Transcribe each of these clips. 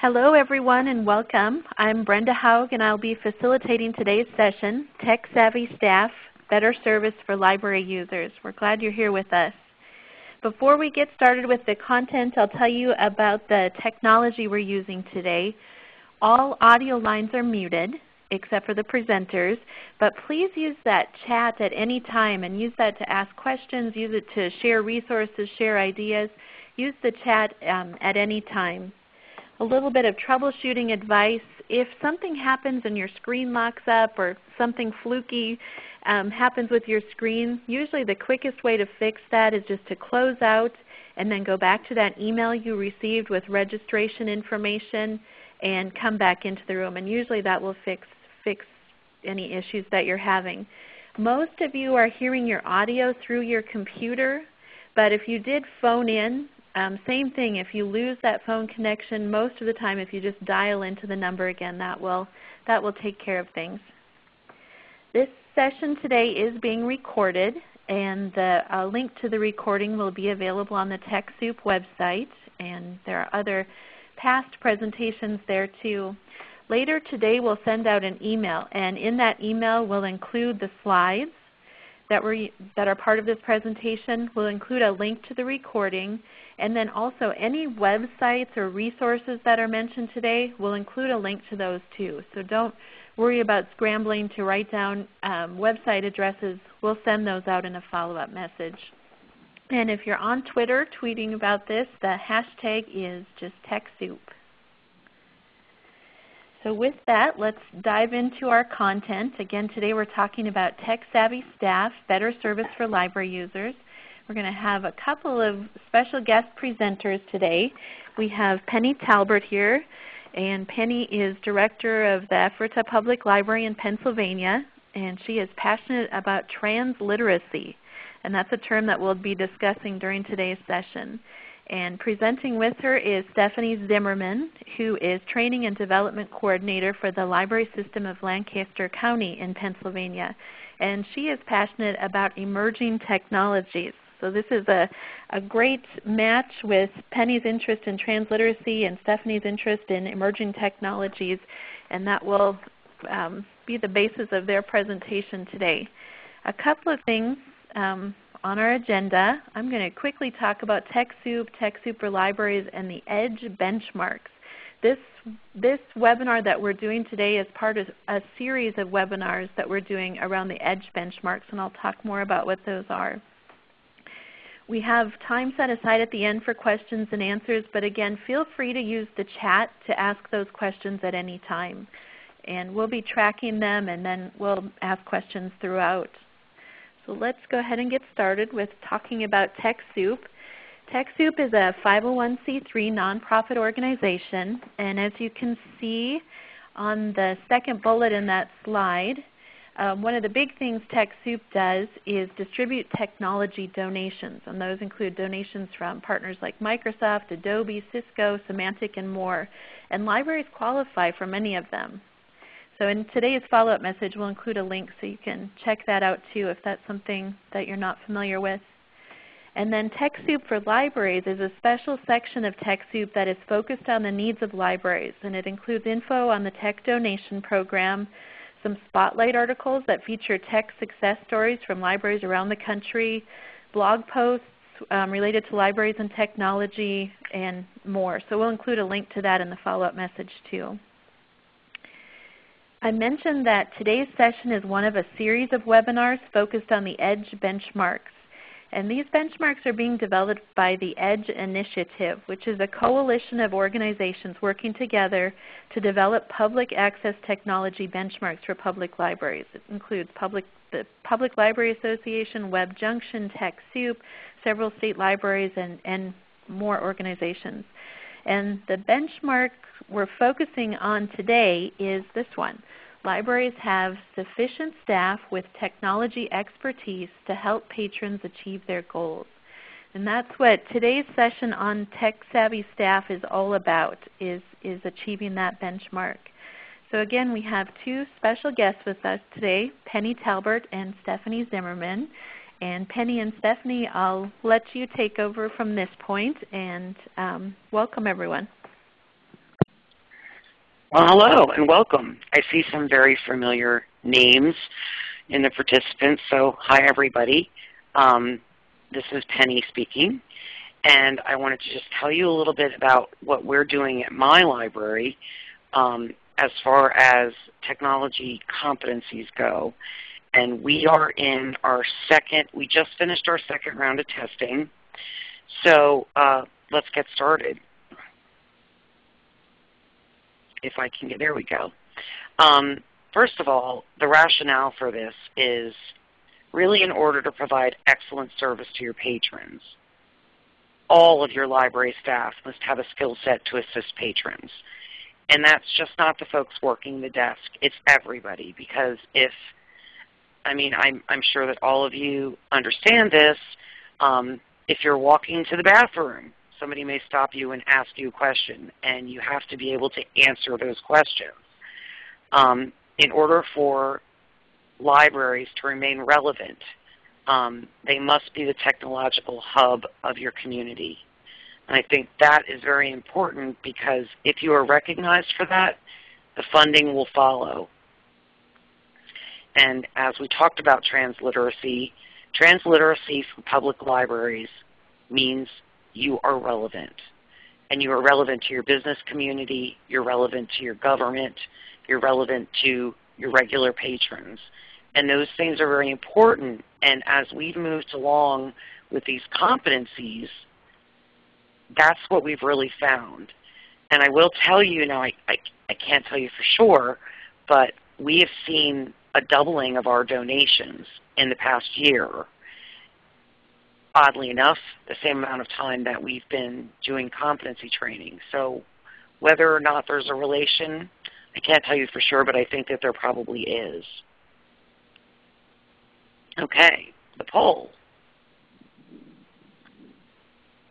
Hello everyone and welcome. I'm Brenda Hough and I'll be facilitating today's session, Tech Savvy Staff, Better Service for Library Users. We're glad you're here with us. Before we get started with the content, I'll tell you about the technology we're using today. All audio lines are muted except for the presenters, but please use that chat at any time and use that to ask questions, use it to share resources, share ideas. Use the chat um, at any time a little bit of troubleshooting advice. If something happens and your screen locks up or something fluky um, happens with your screen, usually the quickest way to fix that is just to close out and then go back to that email you received with registration information and come back into the room. And usually that will fix, fix any issues that you're having. Most of you are hearing your audio through your computer, but if you did phone in, um, same thing, if you lose that phone connection, most of the time if you just dial into the number again, that will, that will take care of things. This session today is being recorded and the uh, link to the recording will be available on the TechSoup website and there are other past presentations there too. Later today we'll send out an email and in that email we'll include the slides that, were, that are part of this presentation. We'll include a link to the recording and then also any websites or resources that are mentioned today, we'll include a link to those too. So don't worry about scrambling to write down um, website addresses. We'll send those out in a follow-up message. And if you're on Twitter tweeting about this, the hashtag is just TechSoup. So with that, let's dive into our content. Again, today we're talking about Tech Savvy Staff, Better Service for Library Users. We're going to have a couple of special guest presenters today. We have Penny Talbert here, and Penny is Director of the Ephrata Public Library in Pennsylvania, and she is passionate about transliteracy, and that's a term that we'll be discussing during today's session. And presenting with her is Stephanie Zimmerman, who is Training and Development Coordinator for the Library System of Lancaster County in Pennsylvania. And she is passionate about emerging technologies. So this is a, a great match with Penny's interest in transliteracy and Stephanie's interest in emerging technologies, and that will um, be the basis of their presentation today. A couple of things um, on our agenda. I'm going to quickly talk about TechSoup, TechSoup for Libraries, and the EDGE benchmarks. This, this webinar that we're doing today is part of a series of webinars that we're doing around the EDGE benchmarks, and I'll talk more about what those are. We have time set aside at the end for questions and answers, but again, feel free to use the chat to ask those questions at any time. And we'll be tracking them and then we'll ask questions throughout. So let's go ahead and get started with talking about TechSoup. TechSoup is a 501c3 nonprofit organization, and as you can see on the second bullet in that slide, um, one of the big things TechSoup does is distribute technology donations, and those include donations from partners like Microsoft, Adobe, Cisco, Symantec, and more. And libraries qualify for many of them. So in today's follow-up message, we'll include a link so you can check that out too if that's something that you're not familiar with. And then TechSoup for Libraries is a special section of TechSoup that is focused on the needs of libraries, and it includes info on the Tech Donation Program, some spotlight articles that feature tech success stories from libraries around the country, blog posts um, related to libraries and technology, and more. So we'll include a link to that in the follow-up message too. I mentioned that today's session is one of a series of webinars focused on the EDGE benchmarks. And these benchmarks are being developed by the EDGE Initiative, which is a coalition of organizations working together to develop public access technology benchmarks for public libraries. It includes public, the Public Library Association, WebJunction, TechSoup, several state libraries, and, and more organizations. And the benchmark we're focusing on today is this one, libraries have sufficient staff with technology expertise to help patrons achieve their goals. And that's what today's session on Tech Savvy Staff is all about, is, is achieving that benchmark. So again, we have two special guests with us today, Penny Talbert and Stephanie Zimmerman. And Penny and Stephanie, I'll let you take over from this point and um, welcome everyone. Well, hello and welcome. I see some very familiar names in the participants, so hi everybody. Um, this is Penny speaking, and I wanted to just tell you a little bit about what we're doing at my library um, as far as technology competencies go. And we are in our second, we just finished our second round of testing. So uh, let's get started if I can get, there we go. Um, first of all, the rationale for this is really in order to provide excellent service to your patrons. All of your library staff must have a skill set to assist patrons. And that's just not the folks working the desk. It's everybody because if, I mean, I'm, I'm sure that all of you understand this. Um, if you're walking to the bathroom somebody may stop you and ask you a question, and you have to be able to answer those questions. Um, in order for libraries to remain relevant, um, they must be the technological hub of your community. And I think that is very important because if you are recognized for that, the funding will follow. And as we talked about transliteracy, transliteracy for public libraries means you are relevant. And you are relevant to your business community, you're relevant to your government, you're relevant to your regular patrons. And those things are very important. And as we've moved along with these competencies, that's what we've really found. And I will tell you, now I, I, I can't tell you for sure, but we have seen a doubling of our donations in the past year oddly enough, the same amount of time that we've been doing competency training. So whether or not there's a relation, I can't tell you for sure, but I think that there probably is. Okay, the poll.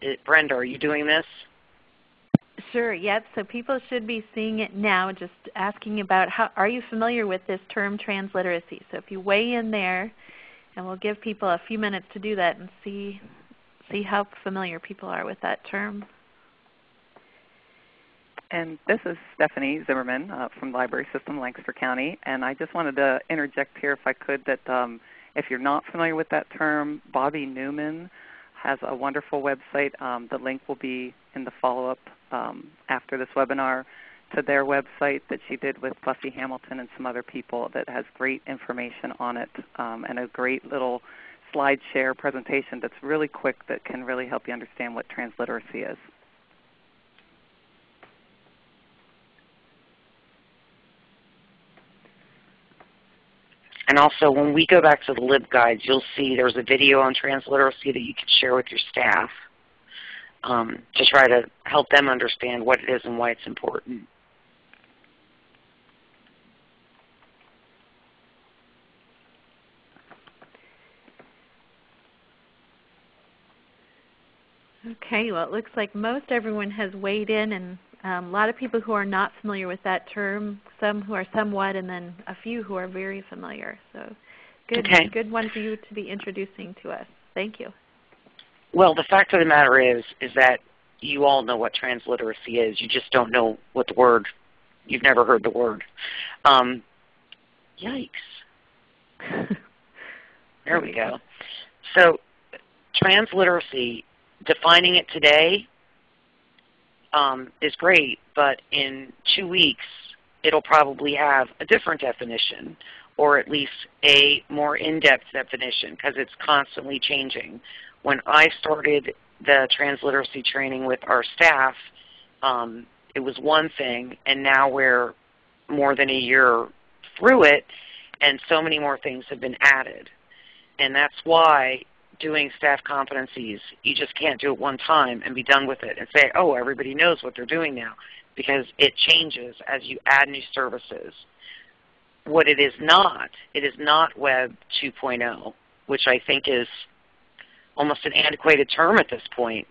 It, Brenda, are you doing this? Sure, yep. So people should be seeing it now, just asking about how are you familiar with this term transliteracy. So if you weigh in there, and we'll give people a few minutes to do that and see, see how familiar people are with that term. And this is Stephanie Zimmerman uh, from Library System Lancaster County. And I just wanted to interject here if I could that um, if you're not familiar with that term, Bobbi Newman has a wonderful website. Um, the link will be in the follow-up um, after this webinar to their website that she did with Buffy Hamilton and some other people that has great information on it um, and a great little slide share presentation that's really quick that can really help you understand what transliteracy is. And also when we go back to the LibGuides, you'll see there's a video on transliteracy that you can share with your staff um, to try to help them understand what it is and why it's important. Okay, well it looks like most everyone has weighed in and um, a lot of people who are not familiar with that term, some who are somewhat, and then a few who are very familiar. So good, okay. good one for you to be introducing to us. Thank you. Well, the fact of the matter is, is that you all know what transliteracy is. You just don't know what the word, you've never heard the word. Um, yikes. there we go. So transliteracy defining it today um, is great, but in two weeks it'll probably have a different definition or at least a more in-depth definition because it's constantly changing. When I started the transliteracy training with our staff, um, it was one thing, and now we're more than a year through it, and so many more things have been added. And that's why doing staff competencies. You just can't do it one time and be done with it and say, oh, everybody knows what they're doing now because it changes as you add new services. What it is not, it is not Web 2.0, which I think is almost an antiquated term at this point.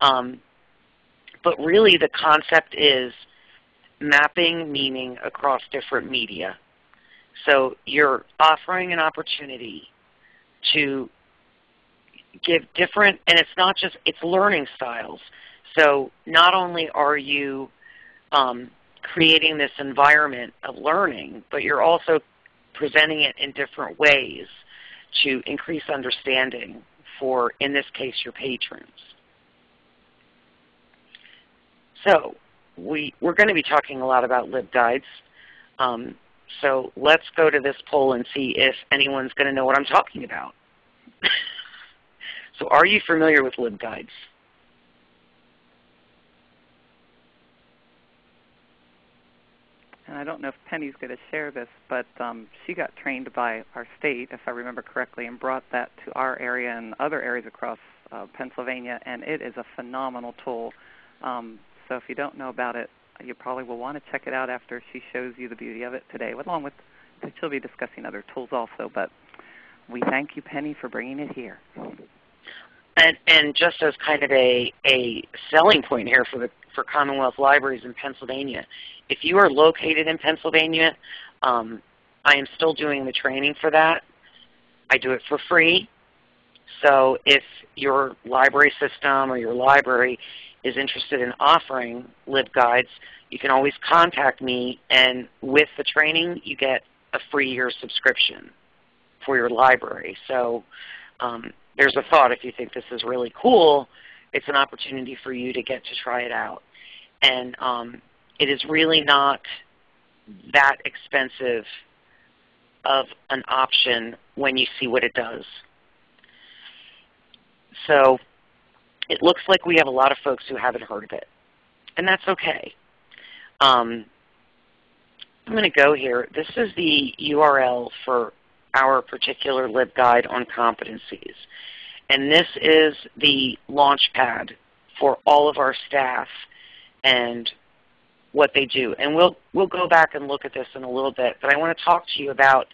Um, but really the concept is mapping meaning across different media. So you're offering an opportunity to give different, and it's not just, it's learning styles. So not only are you um, creating this environment of learning, but you're also presenting it in different ways to increase understanding for, in this case, your patrons. So we, we're going to be talking a lot about LibGuides. Um, so let's go to this poll and see if anyone's going to know what I'm talking about. so are you familiar with LibGuides? and I don't know if Penny's going to share this, but um, she got trained by our state, if I remember correctly, and brought that to our area and other areas across uh, Pennsylvania, and it is a phenomenal tool. Um, so if you don't know about it, you probably will want to check it out after she shows you the beauty of it today, along with she'll be discussing other tools also. But we thank you, Penny, for bringing it here. And, and just as kind of a, a selling point here for the for Commonwealth Libraries in Pennsylvania, if you are located in Pennsylvania, um, I am still doing the training for that. I do it for free. So if your library system or your library is interested in offering LibGuides, you can always contact me and with the training you get a free year subscription for your library. So um, there's a thought if you think this is really cool, it's an opportunity for you to get to try it out. And um, it is really not that expensive of an option when you see what it does. So it looks like we have a lot of folks who haven't heard of it. And that's okay. Um, I'm going to go here. This is the URL for our particular LibGuide on competencies. And this is the launch pad for all of our staff and what they do. And we'll, we'll go back and look at this in a little bit. But I want to talk to you about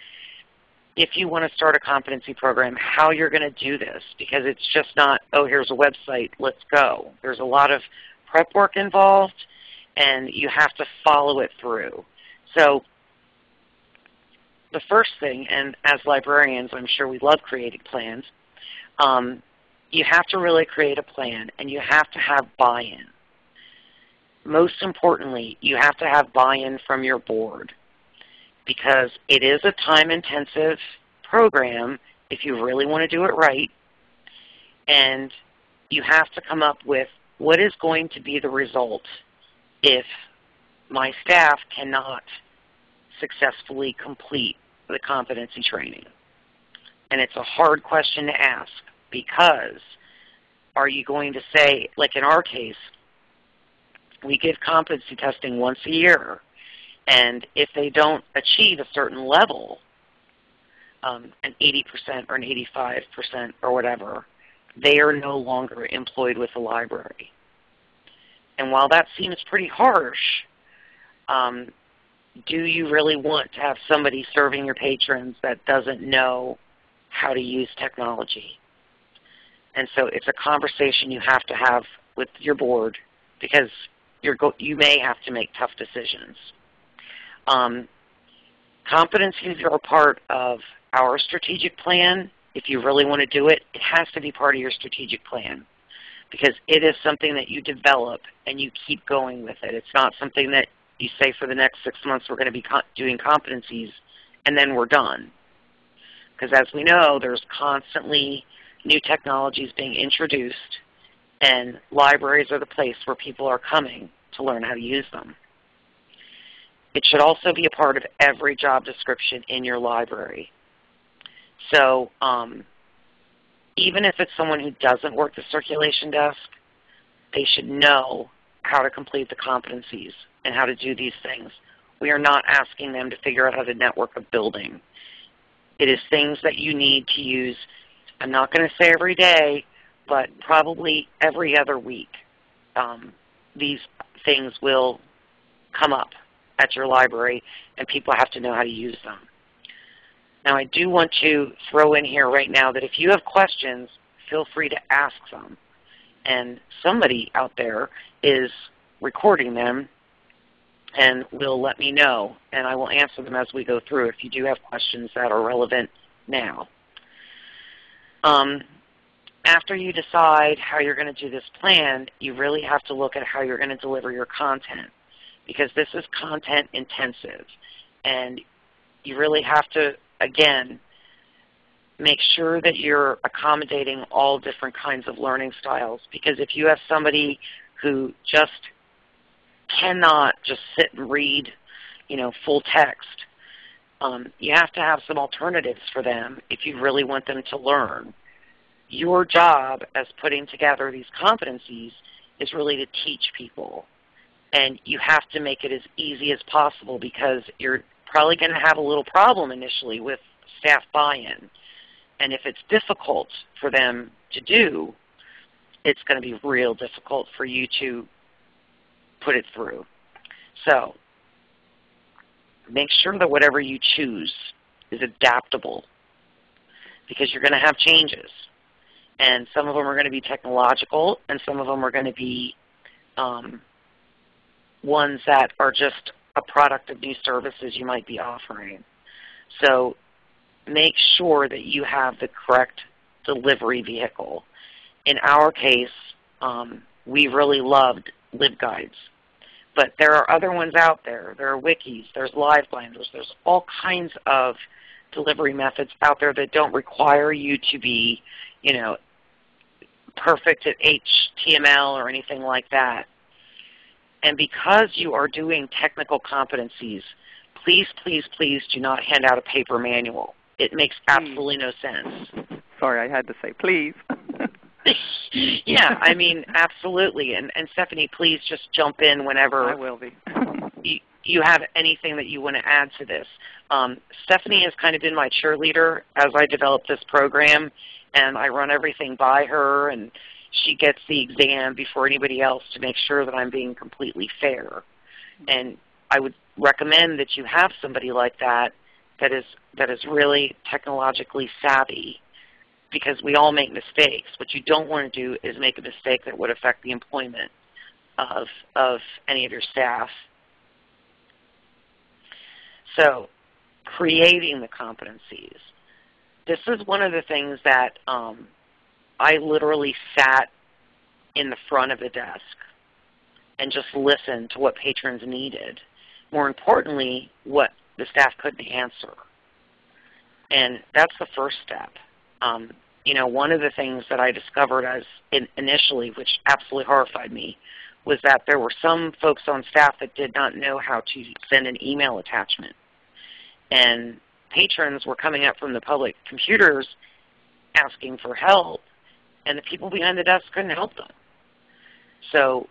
if you want to start a competency program, how you're going to do this. Because it's just not, oh, here's a website, let's go. There's a lot of prep work involved, and you have to follow it through. So the first thing, and as librarians, I'm sure we love creating plans, um, you have to really create a plan, and you have to have buy-in. Most importantly, you have to have buy-in from your board because it is a time-intensive program if you really want to do it right, and you have to come up with what is going to be the result if my staff cannot successfully complete the competency training. And it's a hard question to ask because are you going to say, like in our case, we give competency testing once a year. And if they don't achieve a certain level, um, an 80% or an 85% or whatever, they are no longer employed with the library. And while that seems pretty harsh, um, do you really want to have somebody serving your patrons that doesn't know how to use technology? And so it's a conversation you have to have with your board because you may have to make tough decisions. Um, competencies are part of our strategic plan. If you really want to do it, it has to be part of your strategic plan because it is something that you develop and you keep going with it. It's not something that you say for the next six months we're going to be doing competencies and then we're done. Because as we know, there's constantly new technologies being introduced and libraries are the place where people are coming to learn how to use them. It should also be a part of every job description in your library. So um, even if it's someone who doesn't work the circulation desk, they should know how to complete the competencies and how to do these things. We are not asking them to figure out how to network a building. It is things that you need to use, I'm not going to say every day, but probably every other week. Um, these things will come up at your library and people have to know how to use them. Now I do want to throw in here right now that if you have questions, feel free to ask them. And somebody out there is recording them and will let me know. And I will answer them as we go through if you do have questions that are relevant now. Um, after you decide how you're going to do this plan, you really have to look at how you're going to deliver your content. because this is content intensive. And you really have to, again, make sure that you're accommodating all different kinds of learning styles. Because if you have somebody who just cannot just sit and read you know, full text, um, you have to have some alternatives for them if you really want them to learn. Your job as putting together these competencies is really to teach people. And you have to make it as easy as possible because you're probably going to have a little problem initially with staff buy-in. And if it's difficult for them to do, it's going to be real difficult for you to put it through. So make sure that whatever you choose is adaptable because you're going to have changes. And some of them are going to be technological, and some of them are going to be um, ones that are just a product of new services you might be offering. So make sure that you have the correct delivery vehicle. In our case, um, we really loved LibGuides. But there are other ones out there. There are wikis. There's LiveBinders. There's all kinds of delivery methods out there that don't require you to be, you know, perfect at HTML or anything like that. And because you are doing technical competencies, please, please, please do not hand out a paper manual. It makes absolutely no sense. Sorry, I had to say please. yeah, I mean, absolutely. And, and Stephanie, please just jump in whenever I will be. you, you have anything that you want to add to this. Um, Stephanie has kind of been my cheerleader as I develop this program, and I run everything by her, and she gets the exam before anybody else to make sure that I'm being completely fair. And I would recommend that you have somebody like that that is that is really technologically savvy because we all make mistakes. What you don't want to do is make a mistake that would affect the employment of, of any of your staff. So creating the competencies. This is one of the things that um, I literally sat in the front of the desk and just listened to what patrons needed. More importantly, what the staff couldn't answer. And that's the first step. Um, you know, one of the things that I discovered as in, initially, which absolutely horrified me, was that there were some folks on staff that did not know how to send an email attachment. And patrons were coming up from the public computers asking for help, and the people behind the desk couldn't help them. So,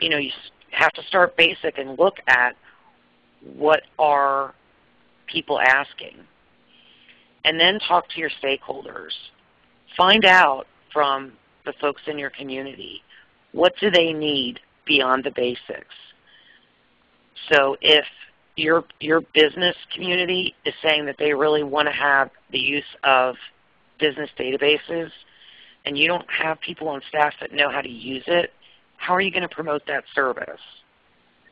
you know, you have to start basic and look at what are people asking and then talk to your stakeholders. Find out from the folks in your community, what do they need beyond the basics? So if your, your business community is saying that they really want to have the use of business databases, and you don't have people on staff that know how to use it, how are you going to promote that service?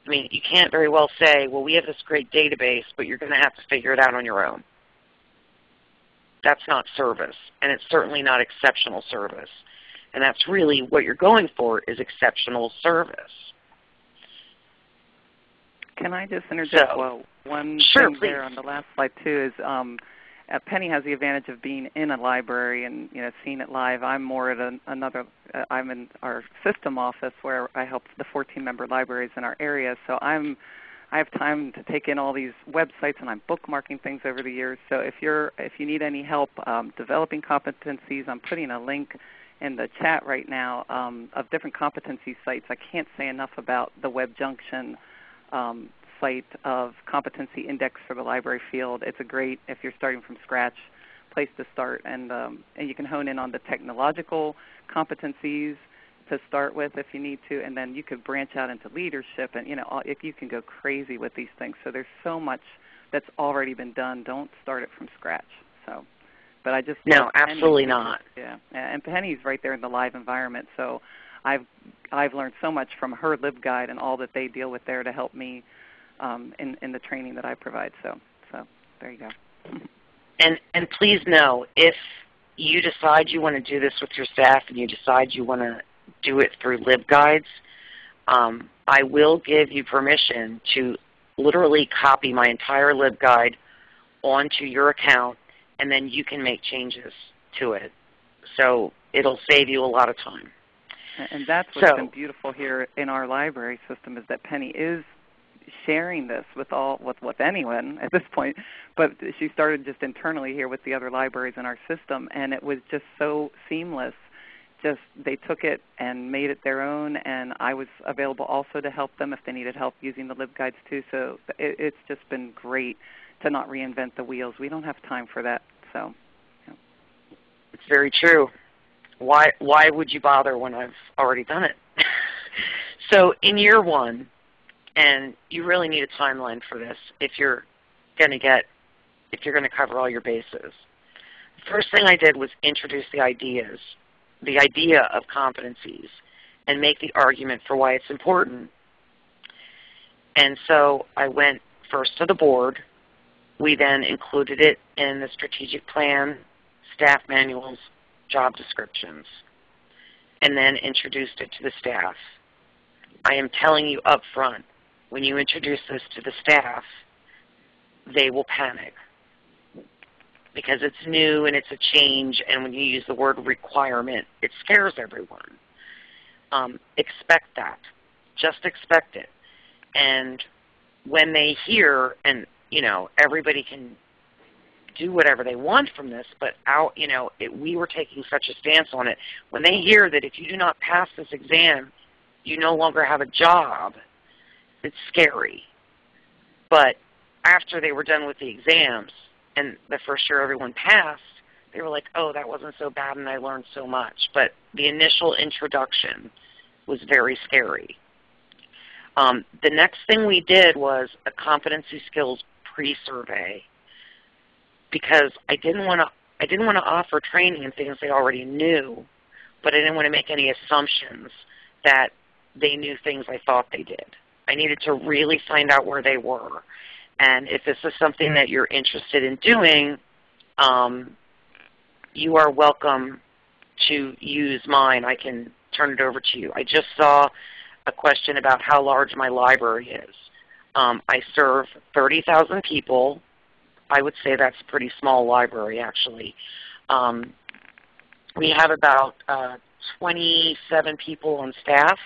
I mean, you can't very well say, well, we have this great database, but you're going to have to figure it out on your own. That's not service, and it's certainly not exceptional service. And that's really what you're going for is exceptional service. Can I just interject so, well, one sure, thing please. there on the last slide too is um, uh, Penny has the advantage of being in a library and you know seeing it live. I'm more at an, another. Uh, I'm in our system office where I help the 14 member libraries in our area. So I'm I have time to take in all these websites, and I'm bookmarking things over the years. So if you're if you need any help um, developing competencies, I'm putting a link in the chat right now um, of different competency sites. I can't say enough about the Web Junction um, site of competency index for the library field. It's a great if you're starting from scratch place to start, and um, and you can hone in on the technological competencies to start with if you need to, and then you could branch out into leadership, and you know if you can go crazy with these things. So there's so much that's already been done. Don't start it from scratch. So, but I just no, absolutely not. Yeah, and Penny's right there in the live environment, so I've I've learned so much from her LibGuide and all that they deal with there to help me um, in in the training that I provide. So so there you go. And and please know if you decide you want to do this with your staff and you decide you want to do it through LibGuides, um, I will give you permission to literally copy my entire LibGuide onto your account and then you can make changes to it. So it'll save you a lot of time. And that's what's so, been beautiful here in our library system is that Penny is sharing this with all with, with anyone at this point, but she started just internally here with the other libraries in our system, and it was just so seamless. Just they took it and made it their own, and I was available also to help them if they needed help using the LibGuides too. So it, it's just been great to not reinvent the wheels. We don't have time for that. So. Yeah. It's very true. Why why would you bother when I've already done it? so in year one, and you really need a timeline for this if you're going to get if you're going to cover all your bases. First thing I did was introduce the ideas, the idea of competencies, and make the argument for why it's important. And so I went first to the board. We then included it in the strategic plan, staff manuals, job descriptions, and then introduced it to the staff. I am telling you up front, when you introduce this to the staff, they will panic because it's new and it's a change, and when you use the word requirement, it scares everyone. Um, expect that. Just expect it. And when they hear, and you know, everybody can do whatever they want from this, but out, you know, it, we were taking such a stance on it. When they hear that if you do not pass this exam, you no longer have a job, it's scary. But after they were done with the exams and the first year everyone passed, they were like, oh, that wasn't so bad and I learned so much. But the initial introduction was very scary. Um, the next thing we did was a competency skills pre-survey because I didn't want to I didn't want to offer training in things they already knew, but I didn't want to make any assumptions that they knew things I thought they did. I needed to really find out where they were. And if this is something that you're interested in doing, um, you are welcome to use mine. I can turn it over to you. I just saw a question about how large my library is. Um, I serve 30,000 people. I would say that's a pretty small library actually. Um, we have about uh, 27 people on staff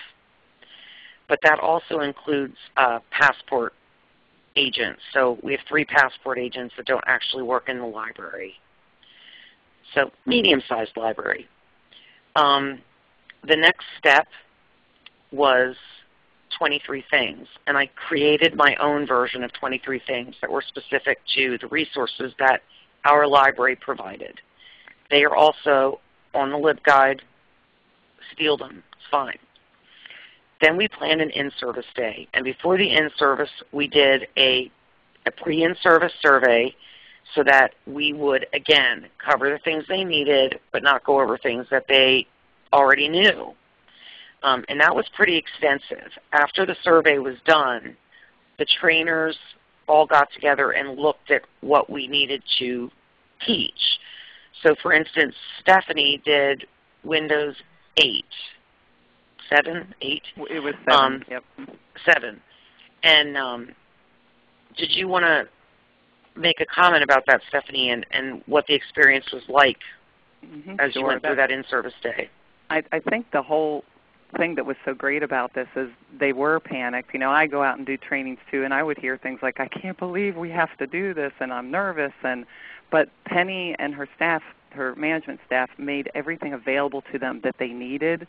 but that also includes uh, passport agents. So we have three passport agents that don't actually work in the library. So medium-sized library. Um, the next step was 23 things. And I created my own version of 23 things that were specific to the resources that our library provided. They are also on the LibGuide. Steal them. It's fine. Then we planned an in-service day. And before the in-service, we did a, a pre-in-service survey so that we would, again, cover the things they needed but not go over things that they already knew. Um, and that was pretty extensive. After the survey was done, the trainers all got together and looked at what we needed to teach. So for instance, Stephanie did Windows 8 seven, eight? It was seven. Um, yep. Seven. And um, did you want to make a comment about that, Stephanie, and, and what the experience was like mm -hmm. as you went through that in-service day? I, I think the whole thing that was so great about this is they were panicked. You know, I go out and do trainings too, and I would hear things like, "I can't believe we have to do this," and I'm nervous. And but Penny and her staff, her management staff, made everything available to them that they needed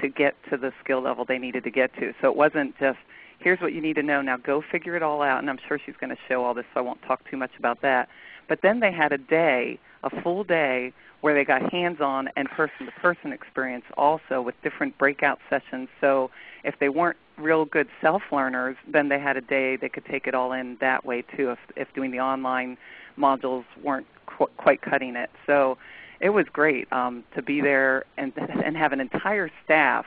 to get to the skill level they needed to get to. So it wasn't just, here's what you need to know, now go figure it all out. And I'm sure she's going to show all this, so I won't talk too much about that. But then they had a day, a full day, where they got hands-on and person-to-person experience also with different breakout sessions. So if they weren't real good self-learners, then they had a day they could take it all in that way too if, if doing the online modules weren't qu quite cutting it. So it was great um, to be there and, and have an entire staff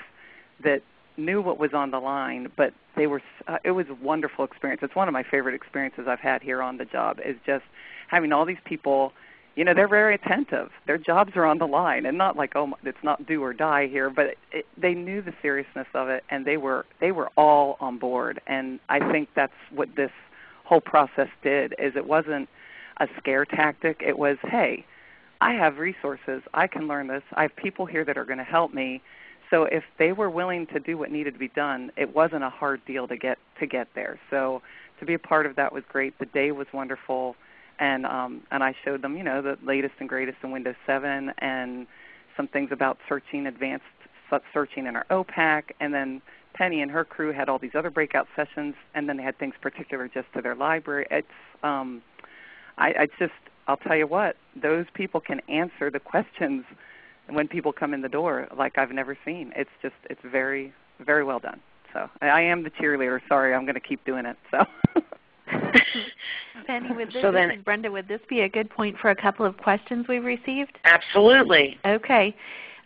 that knew what was on the line, but they were. Uh, it was a wonderful experience. It's one of my favorite experiences I've had here on the job. Is just having all these people, you know, they're very attentive. Their jobs are on the line, and not like, oh, it's not do or die here, but it, they knew the seriousness of it, and they were they were all on board. And I think that's what this whole process did. Is it wasn't a scare tactic. It was, hey, I have resources. I can learn this. I have people here that are going to help me. So if they were willing to do what needed to be done, it wasn't a hard deal to get to get there. So to be a part of that was great. The day was wonderful and um, and I showed them, you know, the latest and greatest in Windows 7 and some things about searching, advanced searching in our OPAC, and then Penny and her crew had all these other breakout sessions, and then they had things particular just to their library. It's um, I, I just I'll tell you what, those people can answer the questions when people come in the door like I've never seen. It's just it's very very well done. So I am the cheerleader. Sorry, I'm going to keep doing it. So. Penny, would this, so then, this is Brenda, would this be a good point for a couple of questions we've received? Absolutely. Okay.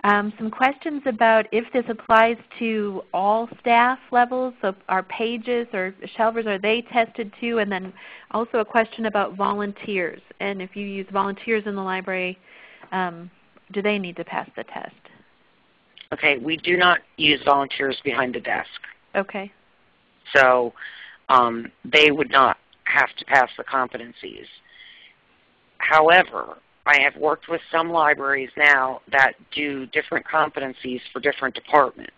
Um, some questions about if this applies to all staff levels, so our pages or shelvers, are they tested too? And then also a question about volunteers. And if you use volunteers in the library, um, do they need to pass the test? Okay, we do not use volunteers behind the desk. Okay. So um, they would not have to pass the competencies. However, I have worked with some libraries now that do different competencies for different departments.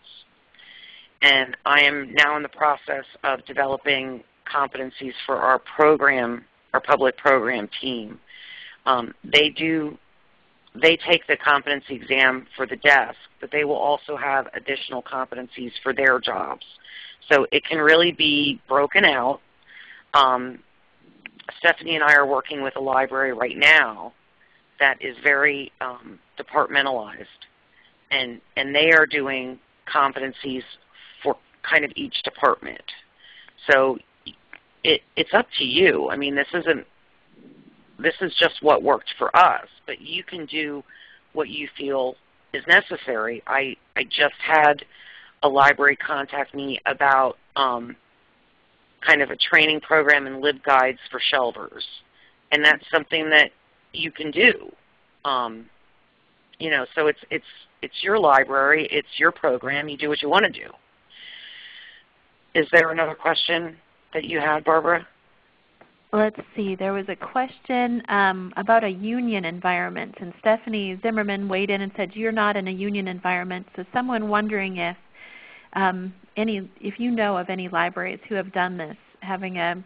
And I am now in the process of developing competencies for our program, our public program team. Um, they do, they take the competency exam for the desk, but they will also have additional competencies for their jobs. So it can really be broken out. Um, Stephanie and I are working with a library right now that is very um, departmentalized, and and they are doing competencies for kind of each department. So it, it's up to you. I mean, this isn't this is just what worked for us, but you can do what you feel is necessary. I I just had a library contact me about um, kind of a training program and LibGuides for shelvers. And that's something that you can do. Um, you know, so it's, it's, it's your library. It's your program. You do what you want to do. Is there another question that you had, Barbara? Let's see. There was a question um, about a union environment, and Stephanie Zimmerman weighed in and said, "You're not in a union environment." So, someone wondering if um, any, if you know of any libraries who have done this, having a,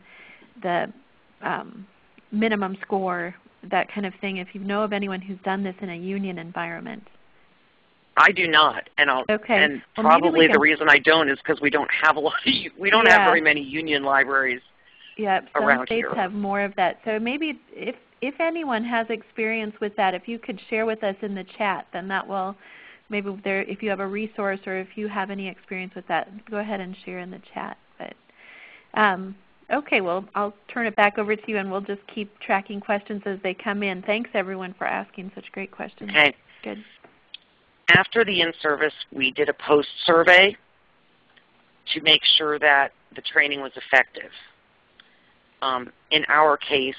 the um, minimum score, that kind of thing, if you know of anyone who's done this in a union environment. I do not, and I'll, okay. and well, probably the reason I don't is because we don't have a lot. Of, we don't yeah. have very many union libraries. Yeah, some around states here. have more of that. So maybe if if anyone has experience with that, if you could share with us in the chat, then that will maybe there, if you have a resource or if you have any experience with that, go ahead and share in the chat. But um, okay, well I'll turn it back over to you, and we'll just keep tracking questions as they come in. Thanks everyone for asking such great questions. Okay. Good. After the in-service, we did a post survey to make sure that the training was effective. Um, in our case,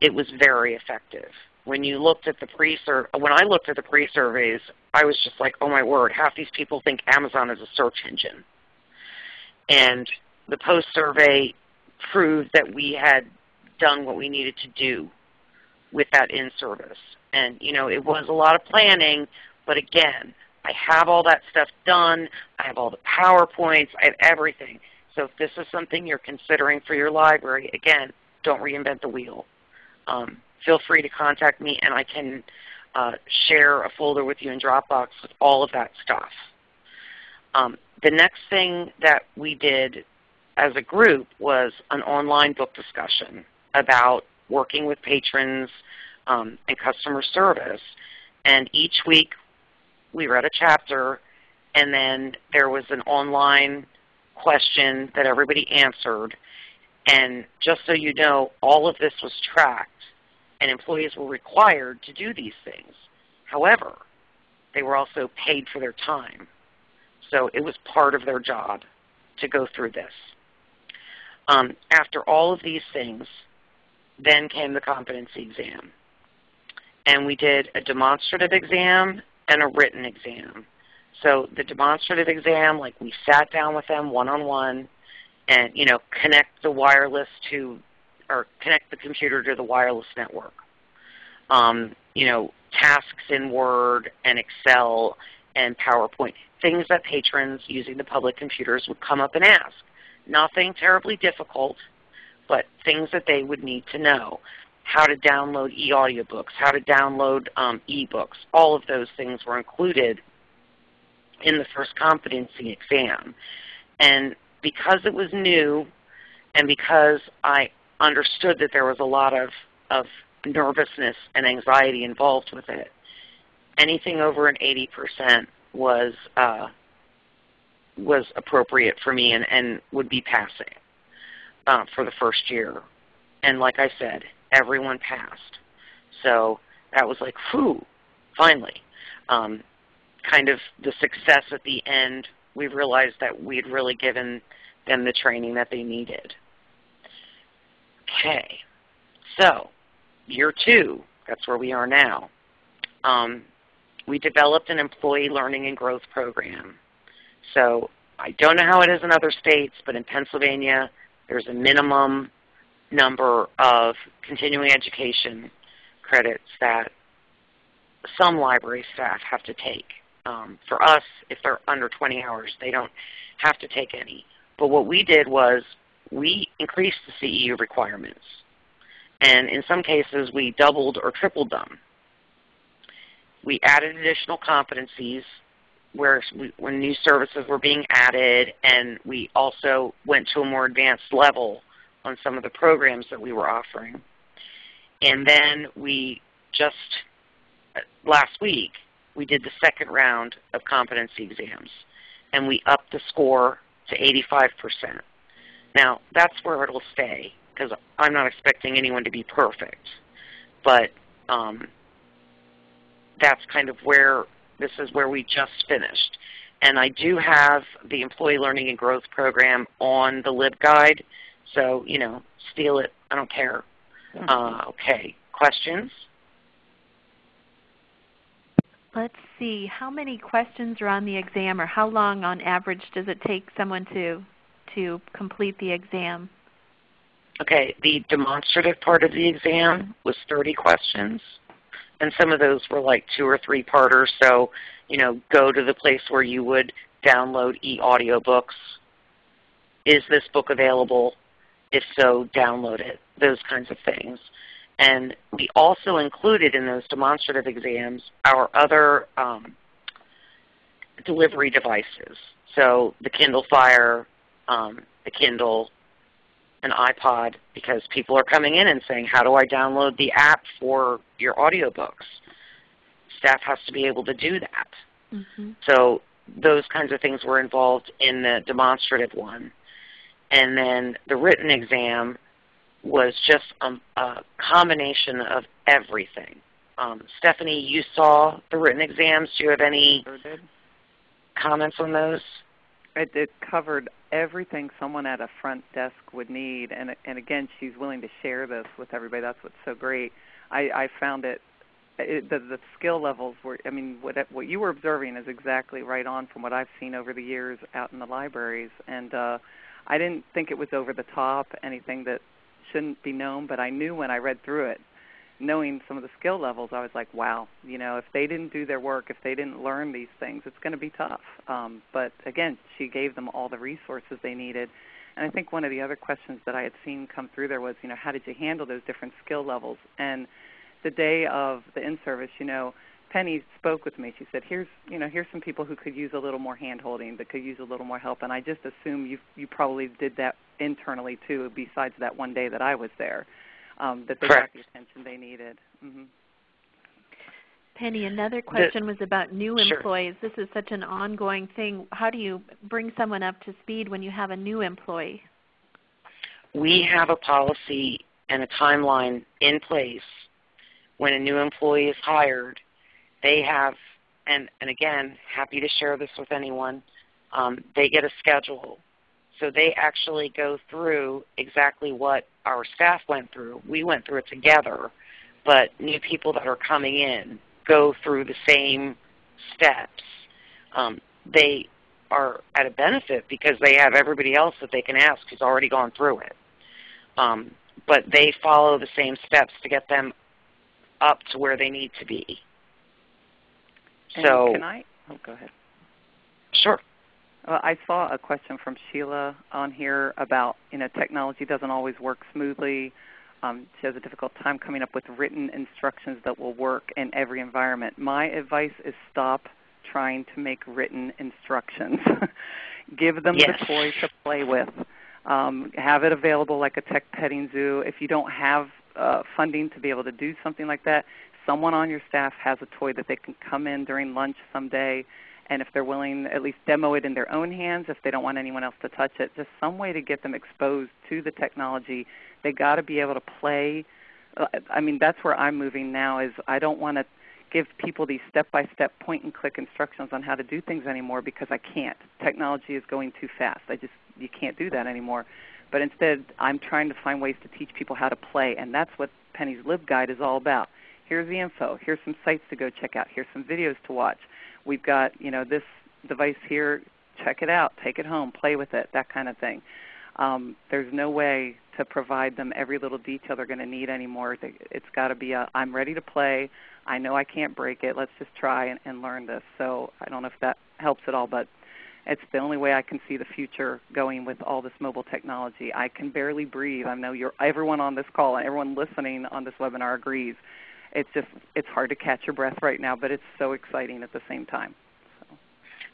it was very effective when you looked at the pre when I looked at the pre-surveys, I was just like, oh my word, half these people think Amazon is a search engine. And the post-survey proved that we had done what we needed to do with that in-service. And you know, it was a lot of planning, but again, I have all that stuff done. I have all the PowerPoints. I have everything. So if this is something you're considering for your library, again, don't reinvent the wheel. Um, feel free to contact me and I can uh, share a folder with you in Dropbox with all of that stuff. Um, the next thing that we did as a group was an online book discussion about working with patrons um, and customer service. And each week we read a chapter and then there was an online question that everybody answered. And just so you know, all of this was tracked and employees were required to do these things. However, they were also paid for their time. So it was part of their job to go through this. Um, after all of these things, then came the competency exam. and we did a demonstrative exam and a written exam. So the demonstrative exam, like we sat down with them one-on-one and you know connect the wireless to, or connect the computer to the wireless network. Um, you know, tasks in Word and Excel and PowerPoint, things that patrons using the public computers would come up and ask. Nothing terribly difficult, but things that they would need to know. How to download e-audiobooks, how to download um, e-books. All of those things were included in the first competency exam. And because it was new and because I understood that there was a lot of, of nervousness and anxiety involved with it, anything over an 80% was, uh, was appropriate for me and, and would be passing uh, for the first year. And like I said, everyone passed. So that was like, whew, finally. Um, kind of the success at the end, we realized that we had really given them the training that they needed. Okay, so year two, that's where we are now. Um, we developed an employee learning and growth program. So I don't know how it is in other states, but in Pennsylvania there's a minimum number of continuing education credits that some library staff have to take. Um, for us, if they're under 20 hours, they don't have to take any. But what we did was we increased the CEU requirements. And in some cases, we doubled or tripled them. We added additional competencies where when new services were being added, and we also went to a more advanced level on some of the programs that we were offering. And then we just, uh, last week, we did the second round of competency exams, and we upped the score to 85%. Now, that's where it will stay, because I'm not expecting anyone to be perfect. But um, that's kind of where, this is where we just finished. And I do have the Employee Learning and Growth Program on the LibGuide, so, you know, steal it. I don't care. Uh, okay, questions? Let's see, how many questions are on the exam or how long on average does it take someone to, to complete the exam? Okay, the demonstrative part of the exam was 30 questions. And some of those were like two or three parters. So, you know, go to the place where you would download e-audiobooks. Is this book available? If so, download it. Those kinds of things. And we also included in those demonstrative exams our other um, delivery devices. So the Kindle Fire, um, the Kindle, an iPod, because people are coming in and saying, how do I download the app for your audiobooks? Staff has to be able to do that. Mm -hmm. So those kinds of things were involved in the demonstrative one. And then the written exam was just a, a combination of everything. Um, Stephanie, you saw the written exams. Do you have any comments on those? It, it covered everything someone at a front desk would need, and and again, she's willing to share this with everybody. That's what's so great. I, I found it, it the, the skill levels were. I mean, what what you were observing is exactly right on from what I've seen over the years out in the libraries, and uh, I didn't think it was over the top, anything that shouldn't be known, but I knew when I read through it, knowing some of the skill levels, I was like, wow, you know, if they didn't do their work, if they didn't learn these things, it's going to be tough. Um, but again, she gave them all the resources they needed. And I think one of the other questions that I had seen come through there was, you know, how did you handle those different skill levels? And the day of the in-service, you know, Penny spoke with me. She said, "Here's you know here's some people who could use a little more hand holding, that could use a little more help." And I just assume you you probably did that internally too. Besides that one day that I was there, um, that they Correct. got the attention they needed. Mm-hmm. Penny, another question the, was about new sure. employees. This is such an ongoing thing. How do you bring someone up to speed when you have a new employee? We have a policy and a timeline in place when a new employee is hired they have, and, and again, happy to share this with anyone, um, they get a schedule. So they actually go through exactly what our staff went through. We went through it together but new people that are coming in go through the same steps. Um, they are at a benefit because they have everybody else that they can ask who's already gone through it. Um, but they follow the same steps to get them up to where they need to be. And so can I? Oh, go ahead. Sure. Well, I saw a question from Sheila on here about you know technology doesn't always work smoothly. Um, she has a difficult time coming up with written instructions that will work in every environment. My advice is stop trying to make written instructions. Give them yes. the toy to play with. Um, have it available like a tech petting zoo. If you don't have uh, funding to be able to do something like that, someone on your staff has a toy that they can come in during lunch someday and if they're willing, at least demo it in their own hands if they don't want anyone else to touch it. Just some way to get them exposed to the technology. They got to be able to play. Uh, I mean, that's where I'm moving now. Is I don't want to give people these step-by-step point-and-click instructions on how to do things anymore because I can't. Technology is going too fast. I just you can't do that anymore. But instead, I'm trying to find ways to teach people how to play, and that's what Penny's LibGuide is all about. Here's the info. Here's some sites to go check out. Here's some videos to watch we've got you know this device here, check it out, take it home, play with it, that kind of thing. Um, there's no way to provide them every little detail they're going to need anymore. It's got to be a, I'm ready to play. I know I can't break it. Let's just try and, and learn this. So I don't know if that helps at all, but it's the only way I can see the future going with all this mobile technology. I can barely breathe. I know you're, everyone on this call and everyone listening on this webinar agrees it's just it's hard to catch your breath right now, but it's so exciting at the same time.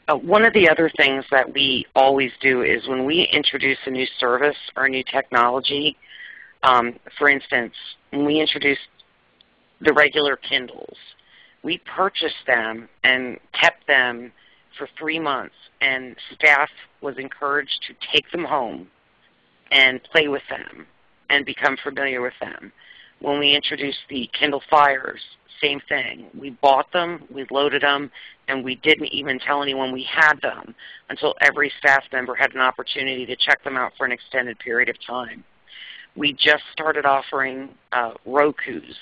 Uh, one of the other things that we always do is when we introduce a new service or a new technology, um, for instance, when we introduced the regular Kindles, we purchased them and kept them for three months, and staff was encouraged to take them home and play with them and become familiar with them. When we introduced the Kindle Fires, same thing. We bought them, we loaded them, and we didn't even tell anyone we had them until every staff member had an opportunity to check them out for an extended period of time. We just started offering uh, Rokus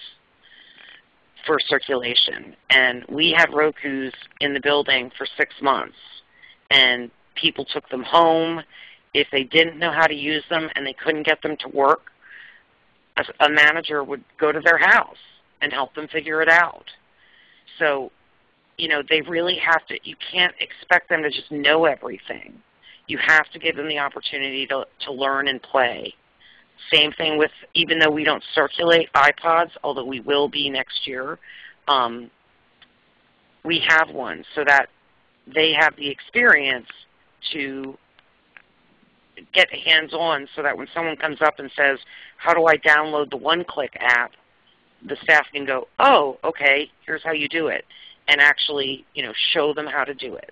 for circulation, and we had Rokus in the building for six months, and people took them home. If they didn't know how to use them and they couldn't get them to work, a, manager would go to their house and help them figure it out. So, you know, they really have to, you can't expect them to just know everything. You have to give them the opportunity to, to learn and play. Same thing with, even though we don't circulate iPods, although we will be next year, um, we have one so that they have the experience to get hands-on so that when someone comes up and says, how do I download the one-click app, the staff can go, oh, okay, here's how you do it, and actually you know, show them how to do it.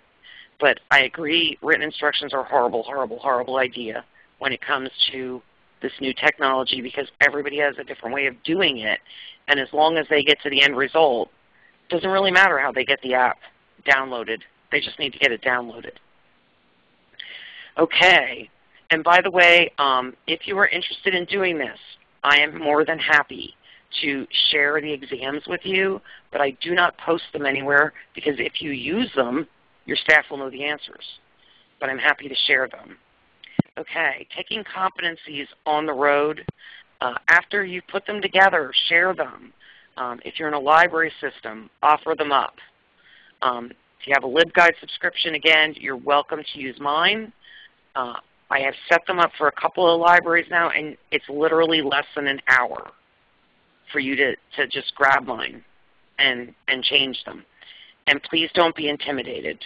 But I agree, written instructions are a horrible, horrible, horrible idea when it comes to this new technology because everybody has a different way of doing it. And as long as they get to the end result, it doesn't really matter how they get the app downloaded. They just need to get it downloaded. Okay, and by the way, um, if you are interested in doing this, I am more than happy to share the exams with you, but I do not post them anywhere because if you use them, your staff will know the answers. But I'm happy to share them. Okay, taking competencies on the road. Uh, after you put them together, share them. Um, if you're in a library system, offer them up. Um, if you have a LibGuide subscription, again, you're welcome to use mine. Uh, I have set them up for a couple of libraries now, and it's literally less than an hour for you to, to just grab mine and, and change them. And please don't be intimidated.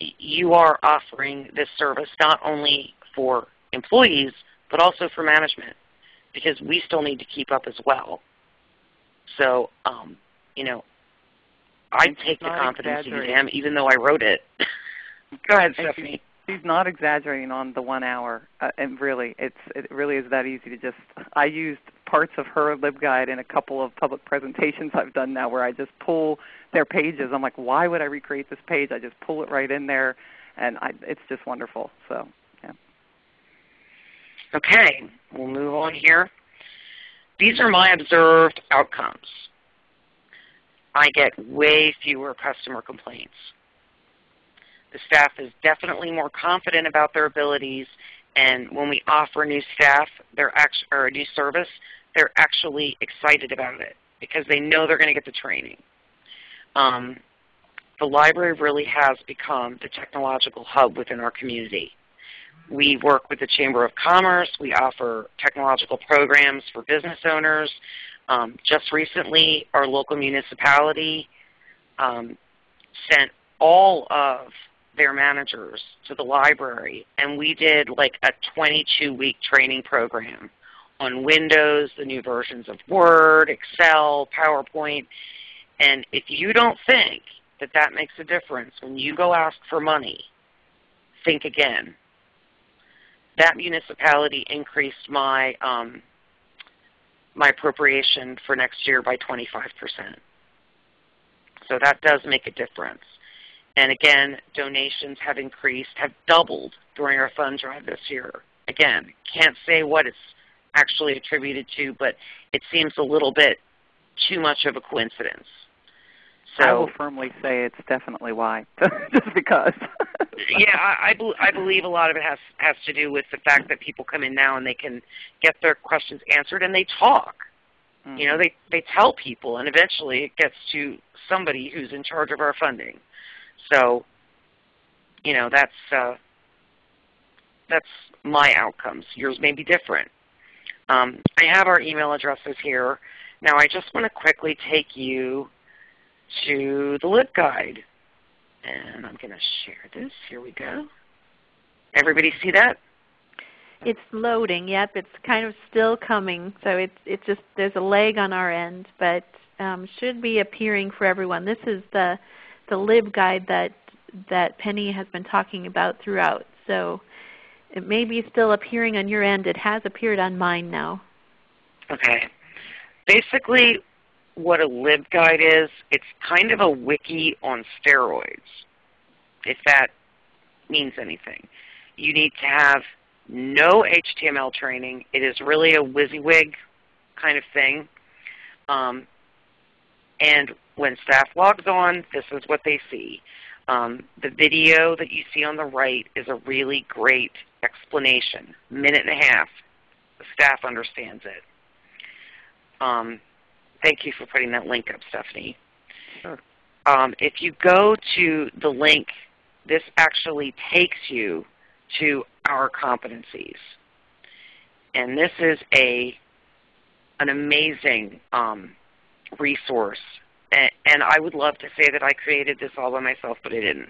You are offering this service not only for employees, but also for management, because we still need to keep up as well. So, um, you know, I take the confidence competency exam even though I wrote it. Go ahead, Stephanie she's not exaggerating on the one hour. Uh, and really, it's it really is that easy to just. I used parts of her LibGuide in a couple of public presentations I've done now, where I just pull their pages. I'm like, why would I recreate this page? I just pull it right in there, and I, it's just wonderful. So, yeah. Okay, we'll move on here. these are my observed outcomes. I get way fewer customer complaints. The staff is definitely more confident about their abilities, and when we offer new staff they're or a new service, they're actually excited about it because they know they're going to get the training. Um, the library really has become the technological hub within our community. We work with the Chamber of Commerce. We offer technological programs for business owners. Um, just recently, our local municipality um, sent all of their managers to the library, and we did like a 22-week training program on Windows, the new versions of Word, Excel, PowerPoint. And if you don't think that that makes a difference when you go ask for money, think again. That municipality increased my um, my appropriation for next year by 25%. So that does make a difference. And again, donations have increased, have doubled during our fund drive this year. Again, can't say what it's actually attributed to, but it seems a little bit too much of a coincidence. So, I will firmly say it's definitely why, just because. yeah, I, I, I believe a lot of it has has to do with the fact that people come in now and they can get their questions answered and they talk. Mm -hmm. You know, they they tell people, and eventually it gets to somebody who's in charge of our funding. So, you know, that's uh, that's my outcomes. Yours may be different. Um, I have our email addresses here. Now I just want to quickly take you to the LibGuide. And I'm going to share this. Here we go. Everybody see that? It's loading. Yep, it's kind of still coming. So it's it's just there's a lag on our end, but um, should be appearing for everyone. This is the the LibGuide that that Penny has been talking about throughout. So it may be still appearing on your end. It has appeared on mine now. Okay. Basically, what a LibGuide is, it's kind of a wiki on steroids, if that means anything. You need to have no HTML training. It is really a WYSIWYG kind of thing. Um, and when staff logs on, this is what they see. Um, the video that you see on the right is a really great explanation, minute and a half. The staff understands it. Um, Thank you for putting that link up, Stephanie. Sure. Um, if you go to the link, this actually takes you to our competencies. And this is a an amazing um, resource. And, I would love to say that I created this all by myself, but I didn't.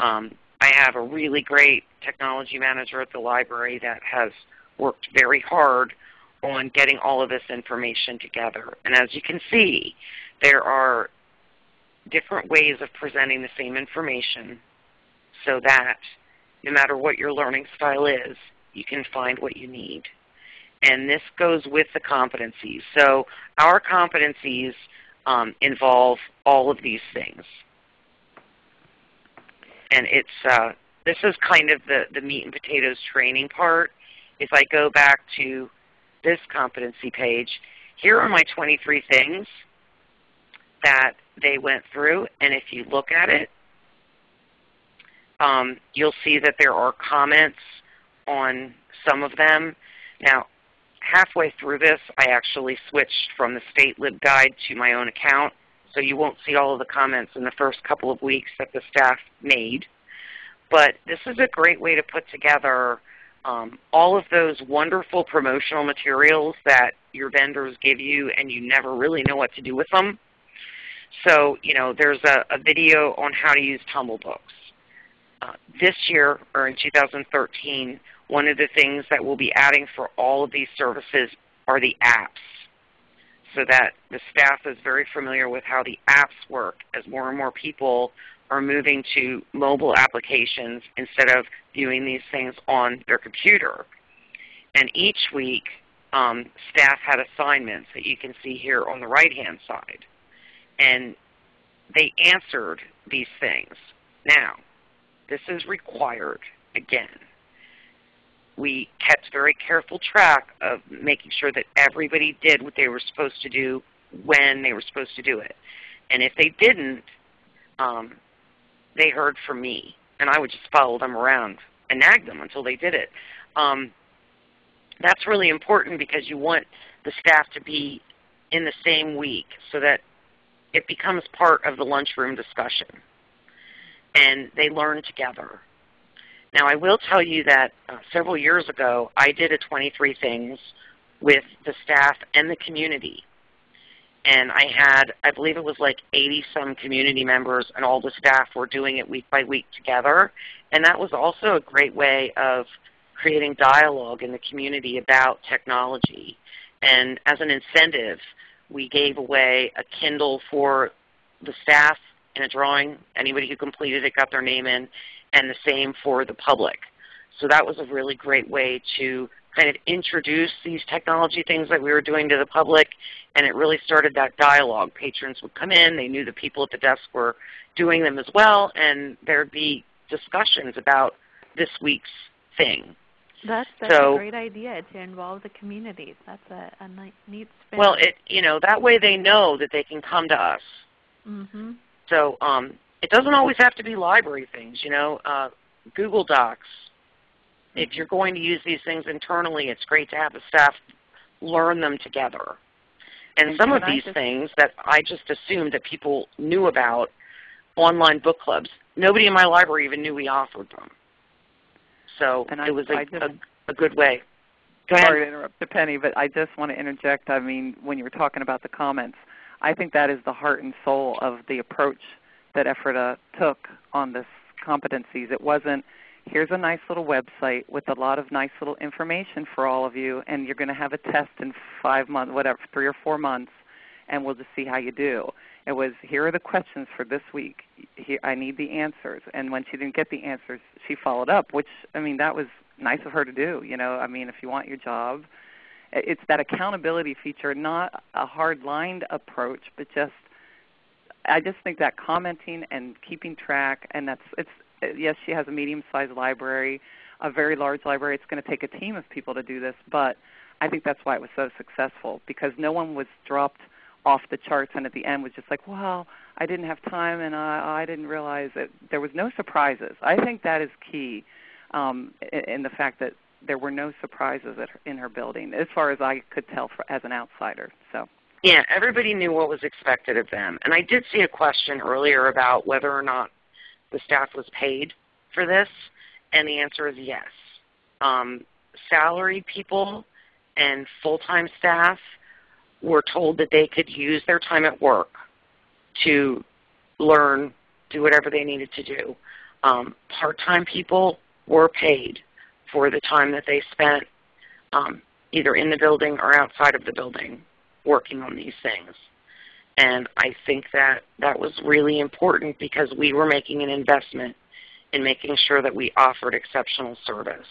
Um, I have a really great technology manager at the library that has worked very hard on getting all of this information together. And as you can see, there are different ways of presenting the same information so that no matter what your learning style is, you can find what you need. And this goes with the competencies. So our competencies um, involve all of these things. And it's uh, this is kind of the, the meat and potatoes training part. If I go back to this competency page, here are my 23 things that they went through. And if you look at it, um, you'll see that there are comments on some of them. Now, halfway through this, I actually switched from the state LibGuide to my own account. So you won't see all of the comments in the first couple of weeks that the staff made. But this is a great way to put together um, all of those wonderful promotional materials that your vendors give you and you never really know what to do with them. So you know, there's a, a video on how to use Tumblebooks. Uh, this year, or in 2013, one of the things that we'll be adding for all of these services are the apps so that the staff is very familiar with how the apps work as more and more people are moving to mobile applications instead of viewing these things on their computer. And each week, um, staff had assignments that you can see here on the right-hand side. And they answered these things. Now, this is required again. We kept very careful track of making sure that everybody did what they were supposed to do when they were supposed to do it. And if they didn't, um, they heard from me, and I would just follow them around and nag them until they did it. Um, that's really important because you want the staff to be in the same week so that it becomes part of the lunchroom discussion and they learn together. Now I will tell you that uh, several years ago I did a 23 Things with the staff and the community. And I had, I believe it was like 80 some community members and all the staff were doing it week by week together. And that was also a great way of creating dialogue in the community about technology. And as an incentive, we gave away a Kindle for the staff in a drawing. Anybody who completed it got their name in, and the same for the public. So that was a really great way to kind of introduce these technology things that we were doing to the public, and it really started that dialogue. Patrons would come in, they knew the people at the desk were doing them as well, and there would be discussions about this week's thing. That's, that's so, a great idea to involve the communities. That's a, a neat spin. Well, it you know that way they know that they can come to us. Mm -hmm. So um, it doesn't always have to be library things. You know, uh, Google Docs. If you're going to use these things internally, it's great to have the staff learn them together. And, and some of these things that I just assumed that people knew about, online book clubs, nobody in my library even knew we offered them. So and it I, was a, just, a, a, good way. Go sorry to interrupt Penny, but I just want to interject. I mean, when you were talking about the comments, I think that is the heart and soul of the approach that Ephrata took on this competencies. It wasn't, here's a nice little website with a lot of nice little information for all of you, and you're going to have a test in five months, whatever, three or four months, and we'll just see how you do. It was, here are the questions for this week. Here, I need the answers. And when she didn't get the answers, she followed up, which, I mean, that was nice of her to do. You know, I mean, if you want your job, it's that accountability feature, not a hard-lined approach, but just I just think that commenting and keeping track, and that's it's yes, she has a medium-sized library, a very large library. It's going to take a team of people to do this, but I think that's why it was so successful because no one was dropped off the charts and at the end was just like, well, I didn't have time and I, I didn't realize that there was no surprises. I think that is key um, in the fact that there were no surprises her, in her building, as far as I could tell for, as an outsider. So. Yeah, everybody knew what was expected of them. And I did see a question earlier about whether or not the staff was paid for this, and the answer is yes. Um, salary people and full-time staff were told that they could use their time at work to learn, do whatever they needed to do. Um, Part-time people were paid for the time that they spent um, either in the building or outside of the building working on these things. And I think that that was really important because we were making an investment in making sure that we offered exceptional service.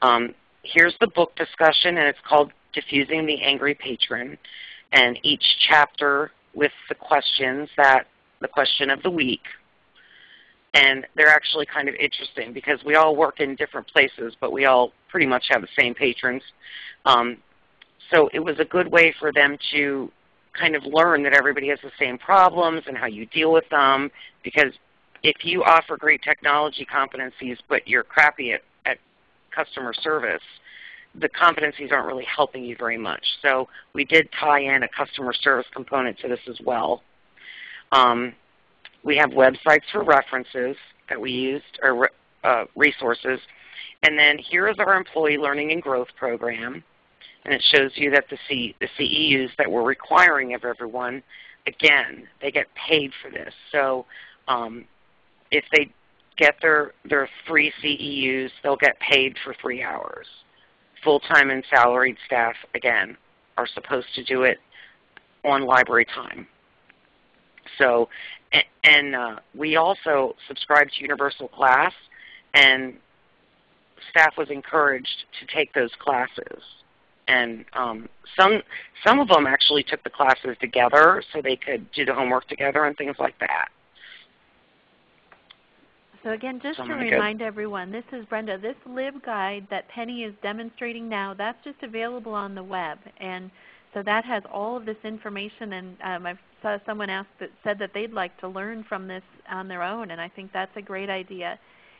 Um, here's the book discussion, and it's called Defusing the Angry Patron. And each chapter with the questions that, the question of the week, and they're actually kind of interesting because we all work in different places, but we all pretty much have the same patrons. Um, so it was a good way for them to kind of learn that everybody has the same problems and how you deal with them because if you offer great technology competencies but you're crappy at, at customer service, the competencies aren't really helping you very much. So we did tie in a customer service component to this as well. Um, we have websites for references that we used, or uh, resources. And then here is our Employee Learning and Growth Program. And it shows you that the, C, the CEUs that we're requiring of everyone, again, they get paid for this. So um, if they get their, their three CEUs, they'll get paid for three hours. Full-time and salaried staff, again, are supposed to do it on library time. So and uh, we also subscribed to Universal Class, and staff was encouraged to take those classes. And um, some some of them actually took the classes together so they could do the homework together and things like that. So again, just So to gonna go- remind everyone, this is Brenda. This LibGuide that Penny is demonstrating now, that's just available on the web. And so that has all of this information and um, I saw someone ask that said that they'd like to learn from this on their own and I think that's a great idea.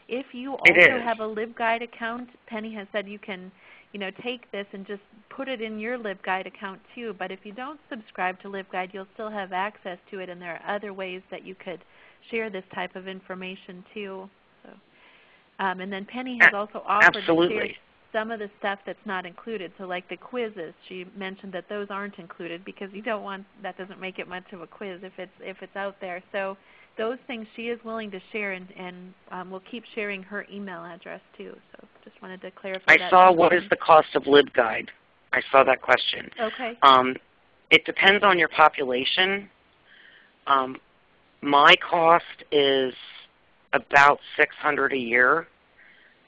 If you also have a LibGuide account, Penny has said you can you know, take this and just put it in your LibGuide account too. But if you don't subscribe to LibGuide, you'll still have access to it and there are other ways that you could share this type of information too. So, um, and then Penny has also offered to share Absolutely. Some of the stuff that's not included. So like the quizzes, she mentioned that those aren't included because you don't want that doesn't make it much of a quiz if it's if it's out there. So those things she is willing to share and, and um, we'll keep sharing her email address too. So just wanted to clarify I that. saw what is the cost of LibGuide. I saw that question. Okay. Um, it depends on your population. Um, my cost is about 600 a year,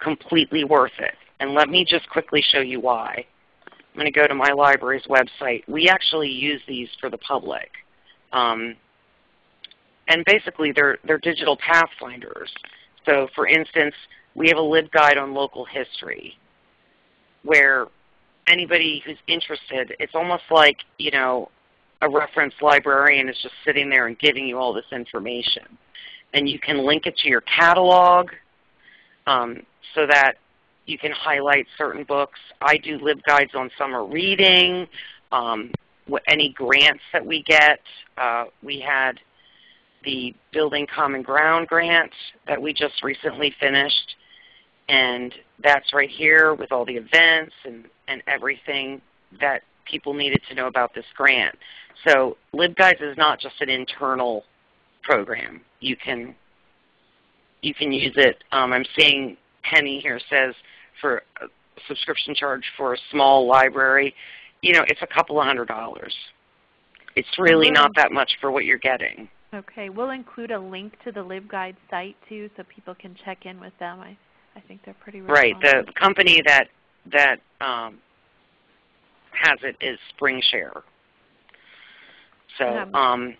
completely worth it. And let me just quickly show you why. I'm going to go to my library's website. We actually use these for the public. Um, and basically they're, they're digital pathfinders. So for instance, we have a LibGuide on local history where anybody who's interested, it's almost like, you know, a reference librarian is just sitting there and giving you all this information. And you can link it to your catalog um, so that you can highlight certain books. I do LibGuides on summer reading, um, any grants that we get. Uh, we had the Building Common Ground grant that we just recently finished. And that's right here with all the events and, and everything that people needed to know about this grant. So LibGuides is not just an internal program. You can, you can use it. Um, I'm seeing Penny here says for a subscription charge for a small library, you know, it's a couple of hundred dollars. It's really not that much for what you're getting. Okay. We'll include a link to the LibGuide site too so people can check in with them. I, I think they're pretty Right. The company that that um, has it is SpringShare. So Um, um,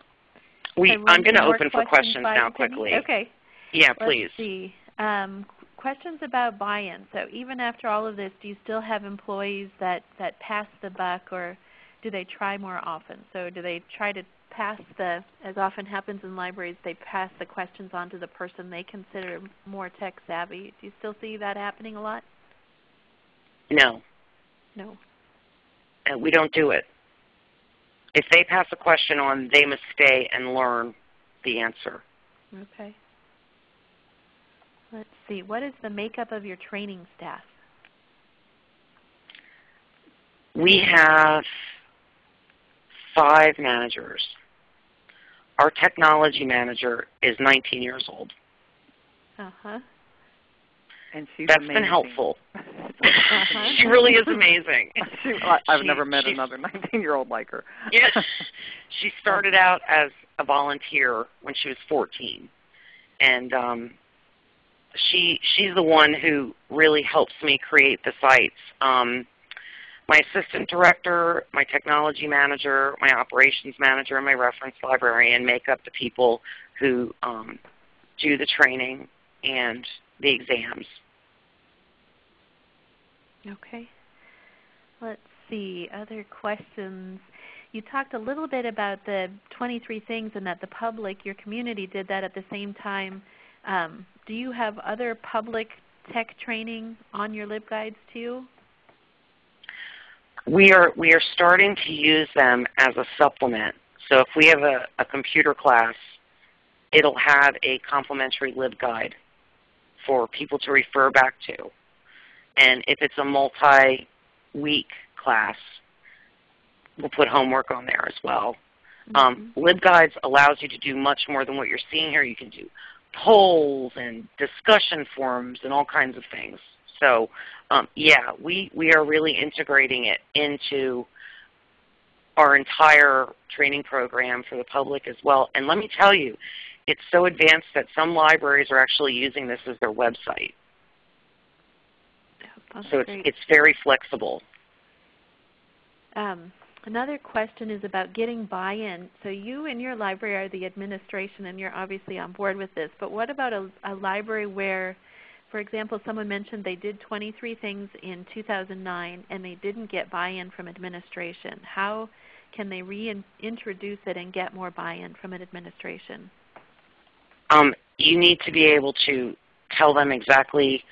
we, I'm going to open for questions now quickly. Okay. Yeah, Let's please. see. Um, questions about buy-in. So even after all of this, do you still have employees that, that pass the buck or do they try more often? So do they try to pass the, as often happens in libraries, they pass the questions on to the person they consider more tech savvy. Do you still see that happening a lot? No, No. and we don't do it. If they pass a question on, they must stay and learn the answer. Okay. Let's see. What is the makeup of your training staff? We have five managers. Our technology manager is 19 years old. Uh-huh. And she's That's amazing. been helpful. Uh-huh. she really is amazing. She- I- I've She- never met another 19-year-old like her. Yeah. she started out as a volunteer when she was 14, and um, she she's the one who really helps me create the sites. Um, my assistant director, my technology manager, my operations manager, and my reference librarian make up the people who um, do the training and the exams. Okay. Let's see. Other questions. You talked a little bit about the 23 things and that the public, your community, did that at the same time. Um, do you have other public tech training on your LibGuides too? We are we are starting to use them as a supplement. So if we have a, a computer class, it'll have a complimentary LibGuide for people to refer back to. And if it's a multi-week class, we'll put homework on there as well. Um, LibGuides allows you to do much more than what you're seeing here. You can do polls and discussion forums and all kinds of things. So um, yeah, we, we are really integrating it into our entire training program for the public as well. And let me tell you, it's so advanced that some libraries are actually using this as their website. That's So it's, great. it's very flexible. Um, Another question is about getting buy-in. So you and your library are the administration and you're obviously on board with this, but what about a, a library where, for example, someone mentioned they did 23 things in 2009 and they didn't get buy-in from administration. How can they reintroduce it and get more buy-in from an administration? Um, you need to be able to tell them exactly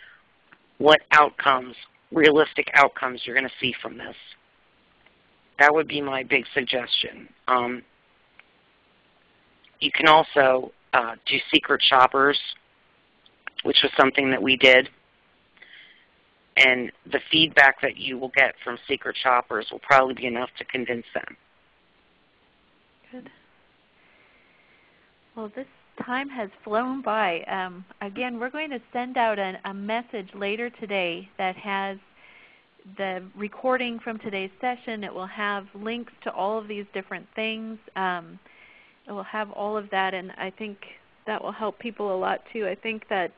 what outcomes, realistic outcomes you're going to see from this. That would be my big suggestion. Um, you can also uh, do secret shoppers, which was something that we did. And the feedback that you will get from secret shoppers will probably be enough to convince them. Good. Well, this time has flown by. Um, again, we're going to send out a, a message later today that has the recording from today's session. It will have links to all of these different things. Um, it will have all of that, and I think that will help people a lot too. I think that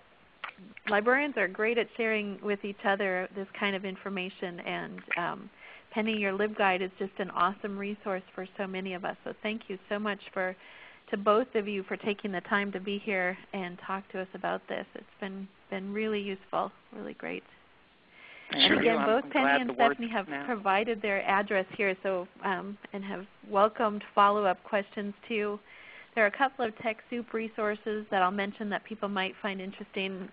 librarians are great at sharing with each other this kind of information, and um, Penny, your LibGuide is just an awesome resource for so many of us. So thank you so much for to both of you for taking the time to be here and talk to us about this. It's been been really useful, really great. And again, both Penny and Stephanie have now. provided their address here, so um, and have welcomed follow-up questions too. There are a couple of TechSoup resources that I'll mention that people might find interesting,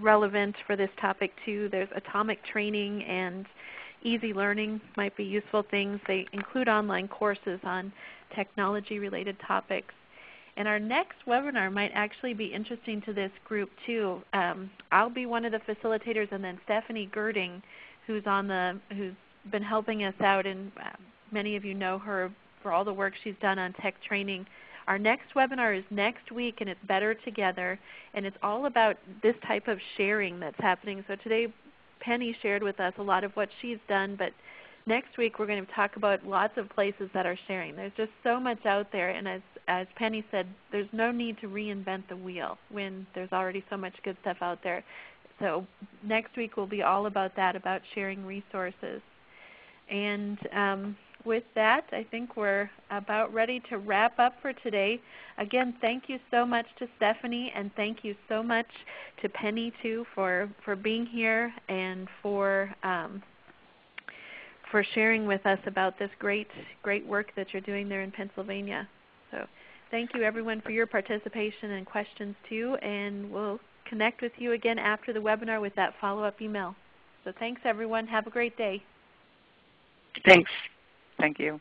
relevant for this topic too. There's Atomic Training and Easy Learning might be useful things. They include online courses on technology-related topics. And our next webinar might actually be interesting to this group too. Um, I'll be one of the facilitators, and then Stephanie Gerding, who's on the who's been helping us out, and uh, many of you know her for all the work she's done on tech training. Our next webinar is next week, and it's Better Together, and it's all about this type of sharing that's happening. So today, Penny shared with us a lot of what she's done, but next week we're going to talk about lots of places that are sharing. There's just so much out there, and as, as Penny said, there's no need to reinvent the wheel when there's already so much good stuff out there. So next week will be all about that, about sharing resources. And um, with that, I think we're about ready to wrap up for today. Again, thank you so much to Stephanie, and thank you so much to Penny too for, for being here and for um, for sharing with us about this great, great work that you're doing there in Pennsylvania. So thank you everyone for your participation and questions too, and we'll connect with you again after the webinar with that follow-up email. So thanks everyone. Have a great day. Thanks. Thank you.